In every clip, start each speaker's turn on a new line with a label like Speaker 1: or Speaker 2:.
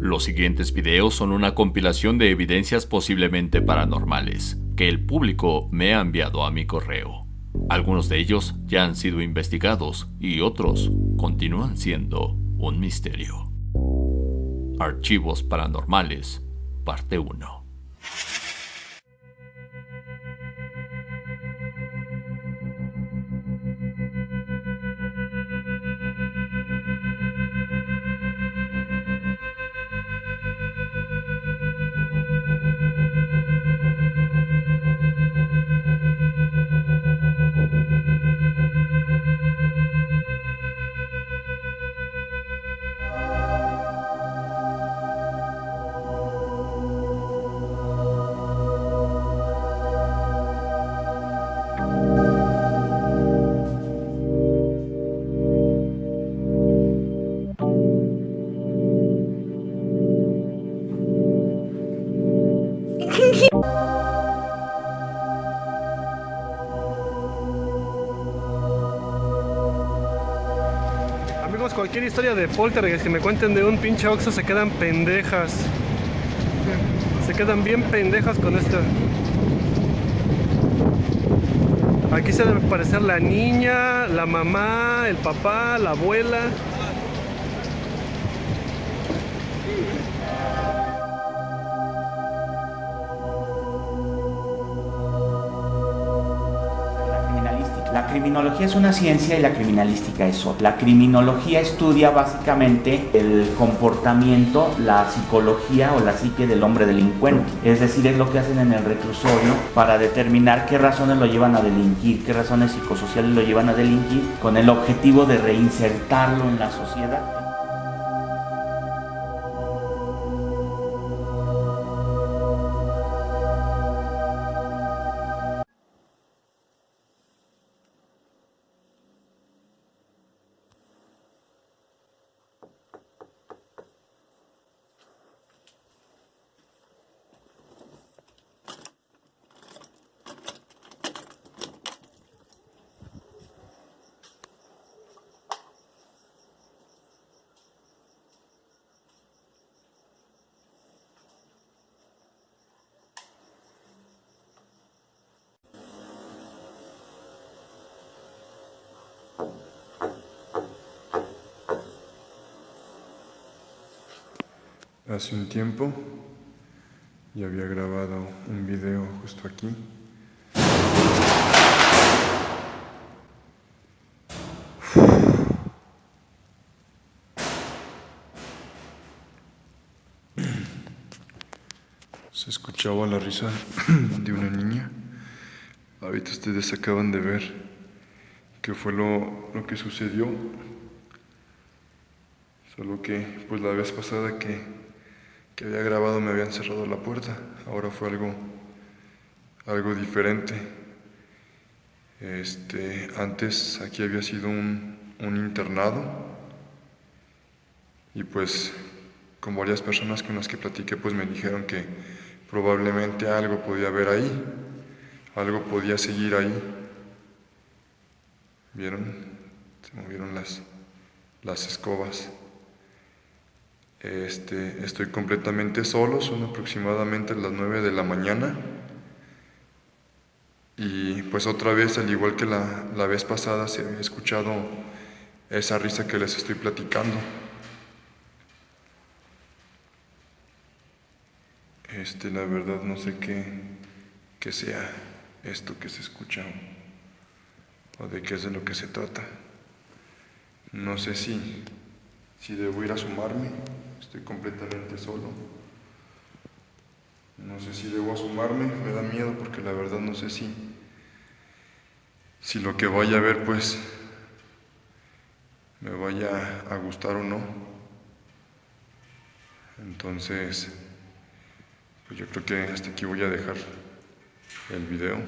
Speaker 1: Los siguientes videos son una compilación de evidencias posiblemente paranormales que el público me ha enviado a mi correo. Algunos de ellos ya han sido investigados y otros continúan siendo un misterio. Archivos Paranormales, parte 1.
Speaker 2: Historia de poltergeist que me cuenten de un pinche oxo se quedan pendejas. Se quedan bien pendejas con esto. Aquí se debe aparecer la niña, la mamá, el papá, la abuela.
Speaker 3: Criminología es una ciencia y la criminalística es otra. La criminología estudia básicamente el comportamiento, la psicología o la psique del hombre delincuente. Es decir, es lo que hacen en el reclusorio para determinar qué razones lo llevan a delinquir, qué razones psicosociales lo llevan a delinquir, con el objetivo de reinsertarlo en la sociedad.
Speaker 4: Hace un tiempo ya había grabado un video justo aquí. Se escuchaba la risa de una niña. Ahorita ustedes acaban de ver qué fue lo, lo que sucedió. Solo que, pues la vez pasada que, que había grabado me habían cerrado la puerta. Ahora fue algo, algo diferente. Este, antes aquí había sido un, internado. Y pues con varias personas con las que platiqué pues me dijeron que probablemente algo podía haber ahí, algo podía seguir ahí. ¿Vieron? Se movieron las, las escobas. Este, estoy completamente solo, son aproximadamente las 9 de la mañana. Y pues otra vez, al igual que la, la vez pasada, se había escuchado esa risa que les estoy platicando. Este, la verdad no sé qué, qué sea esto que se escucha o de qué es de lo que se trata. No sé si, si debo ir a sumarme, estoy completamente solo. No sé si debo asomarme, me da miedo porque la verdad no sé si, si lo que vaya a ver pues me vaya a gustar o no. Entonces, pues yo creo que hasta aquí voy a dejar el video.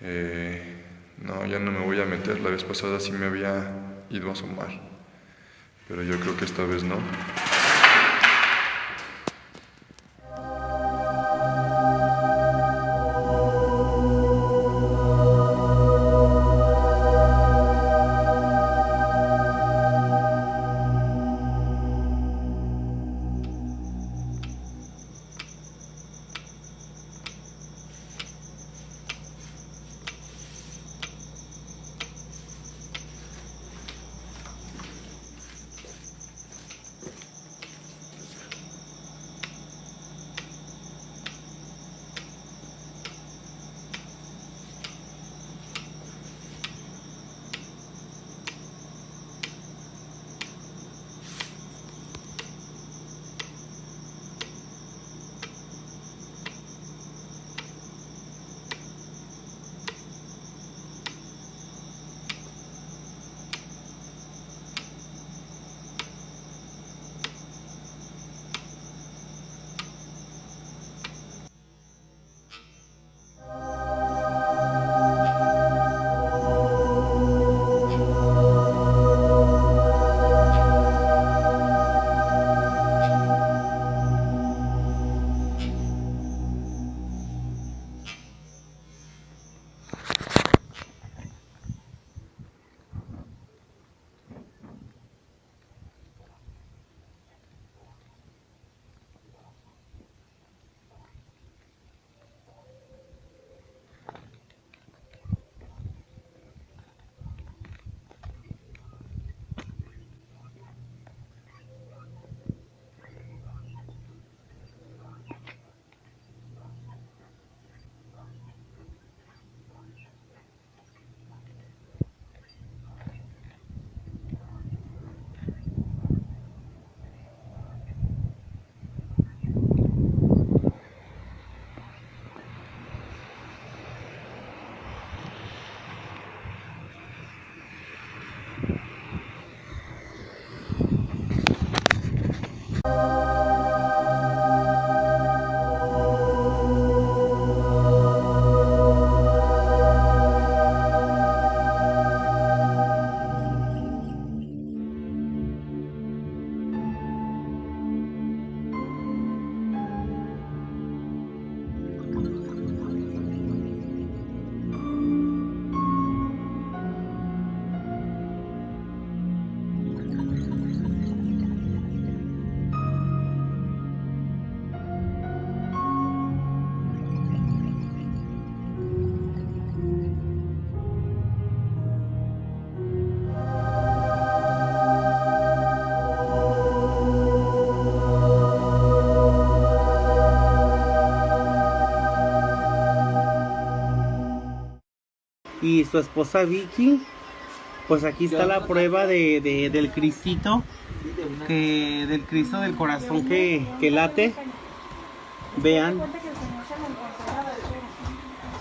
Speaker 4: Eh, no, ya no me voy a meter. La vez pasada sí me había ido a asomar. Pero yo creo que esta vez no.
Speaker 5: Y su esposa Vicky. Pues aquí está la prueba de, de- del Cristito, del Cristo del corazón que, que late. Vean.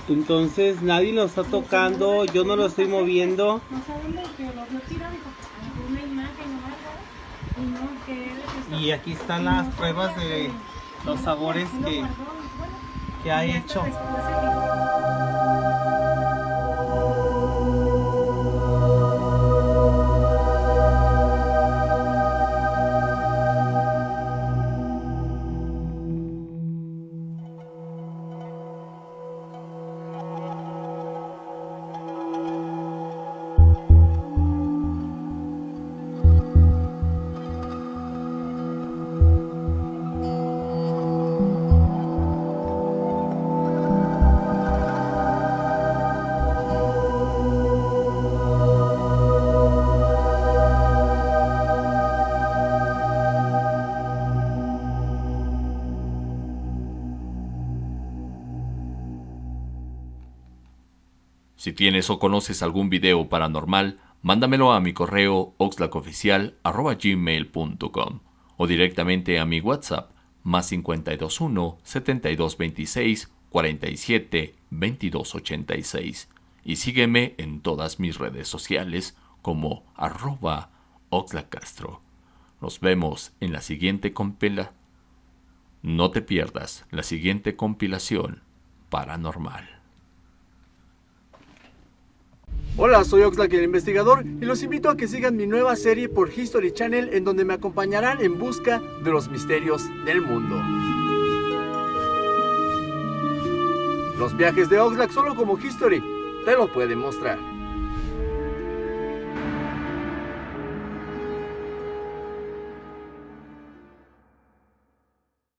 Speaker 5: Entonces nadie lo está tocando, yo no lo estoy moviendo. Y aquí están las pruebas de los sabores que, que ha hecho.
Speaker 1: Si tienes o conoces algún video paranormal, mándamelo a mi correo oxlacoficial.gmail.com o directamente a mi WhatsApp más 521 7226 47 2286 y sígueme en todas mis redes sociales como arroba oxlacastro. Nos vemos en la siguiente compila. No te pierdas la siguiente compilación paranormal.
Speaker 6: Hola, soy Oxlack el investigador y los invito a que sigan mi nueva serie por History Channel en donde me acompañarán en busca de los misterios del mundo. Los viajes de Oxlack solo como History te lo pueden mostrar.